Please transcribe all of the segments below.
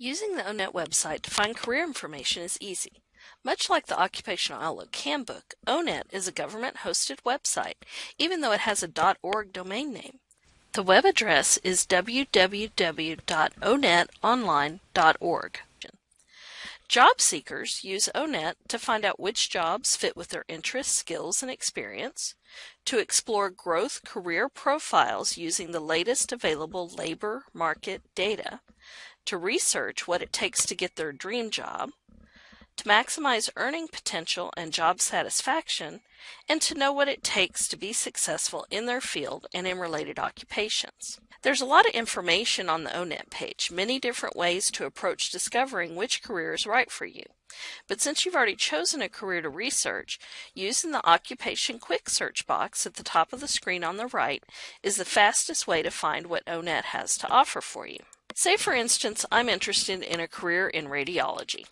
Using the ONET website to find career information is easy. Much like the Occupational Outlook Handbook, ONET is a government-hosted website, even though it has a .org domain name. The web address is www.onetonline.org. Job seekers use ONET to find out which jobs fit with their interests, skills, and experience, to explore growth career profiles using the latest available labor market data, to research what it takes to get their dream job, to maximize earning potential and job satisfaction, and to know what it takes to be successful in their field and in related occupations. There's a lot of information on the ONET page, many different ways to approach discovering which career is right for you. But since you've already chosen a career to research, using the Occupation Quick Search box at the top of the screen on the right is the fastest way to find what ONET has to offer for you. Say, for instance, I'm interested in a career in radiology.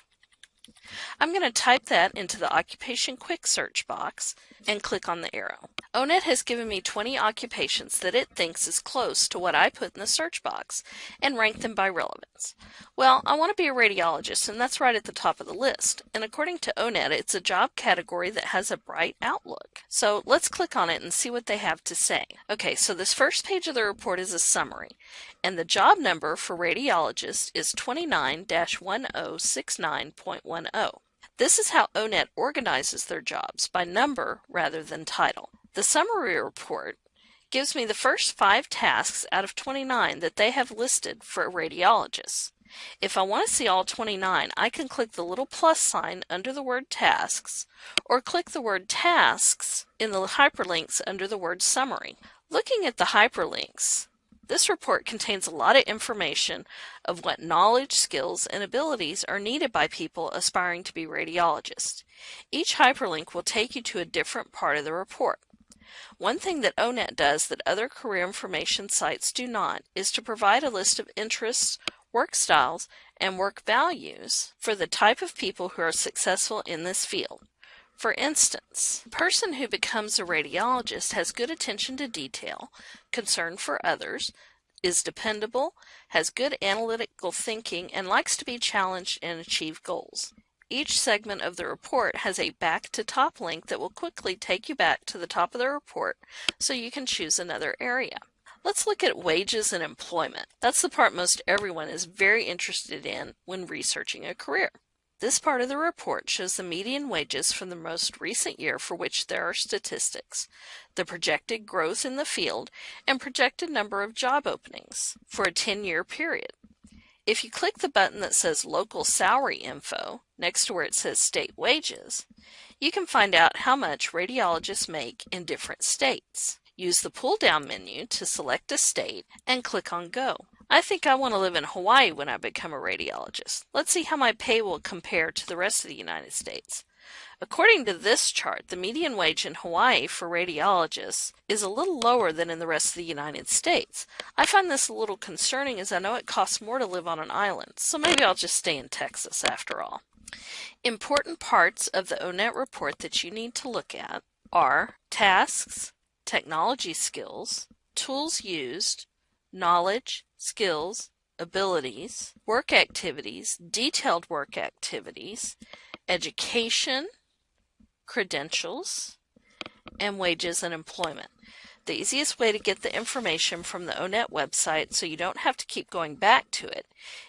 I'm going to type that into the Occupation Quick Search box and click on the arrow. ONET has given me 20 occupations that it thinks is close to what I put in the search box and ranked them by relevance. Well, I want to be a radiologist and that's right at the top of the list. And according to ONET, it's a job category that has a bright outlook. So let's click on it and see what they have to say. Okay, so this first page of the report is a summary and the job number for radiologist is 29-1069.10. This is how ONET organizes their jobs by number rather than title. The summary report gives me the first five tasks out of 29 that they have listed for radiologists. If I want to see all 29, I can click the little plus sign under the word tasks or click the word tasks in the hyperlinks under the word summary. Looking at the hyperlinks, this report contains a lot of information of what knowledge, skills, and abilities are needed by people aspiring to be radiologists. Each hyperlink will take you to a different part of the report. One thing that ONET does that other career information sites do not is to provide a list of interests, work styles, and work values for the type of people who are successful in this field. For instance, a person who becomes a radiologist has good attention to detail, concern for others, is dependable, has good analytical thinking, and likes to be challenged and achieve goals. Each segment of the report has a back to top link that will quickly take you back to the top of the report so you can choose another area. Let's look at wages and employment. That's the part most everyone is very interested in when researching a career. This part of the report shows the median wages from the most recent year for which there are statistics, the projected growth in the field, and projected number of job openings for a 10-year period. If you click the button that says Local Salary Info next to where it says State Wages, you can find out how much radiologists make in different states. Use the pull-down menu to select a state and click on Go. I think I want to live in Hawaii when I become a radiologist. Let's see how my pay will compare to the rest of the United States. According to this chart, the median wage in Hawaii for radiologists is a little lower than in the rest of the United States. I find this a little concerning as I know it costs more to live on an island, so maybe I'll just stay in Texas after all. Important parts of the ONET report that you need to look at are tasks, technology skills, tools used, knowledge, skills, abilities, work activities, detailed work activities, education, credentials, and wages and employment. The easiest way to get the information from the ONET website so you don't have to keep going back to it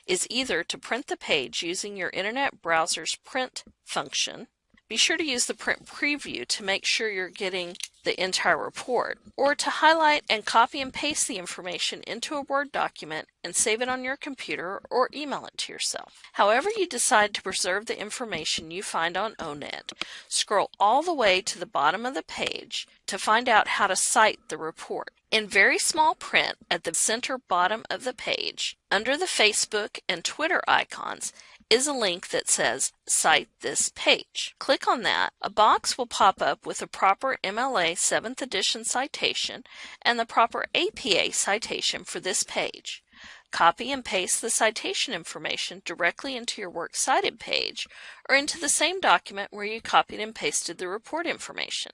is either to print the page using your internet browser's print function. Be sure to use the print preview to make sure you're getting the entire report, or to highlight and copy and paste the information into a Word document and save it on your computer or email it to yourself. However you decide to preserve the information you find on ONET, scroll all the way to the bottom of the page to find out how to cite the report. In very small print at the center bottom of the page, under the Facebook and Twitter icons, is a link that says Cite this page. Click on that. A box will pop up with a proper MLA 7th edition citation and the proper APA citation for this page. Copy and paste the citation information directly into your Works Cited page or into the same document where you copied and pasted the report information.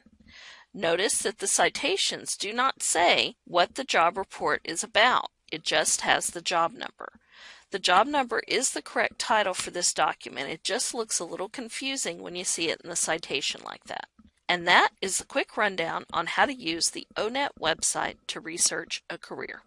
Notice that the citations do not say what the job report is about. It just has the job number. The job number is the correct title for this document. It just looks a little confusing when you see it in the citation like that. And that is a quick rundown on how to use the ONET website to research a career.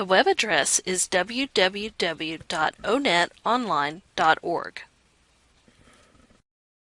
The web address is www.onetonline.org.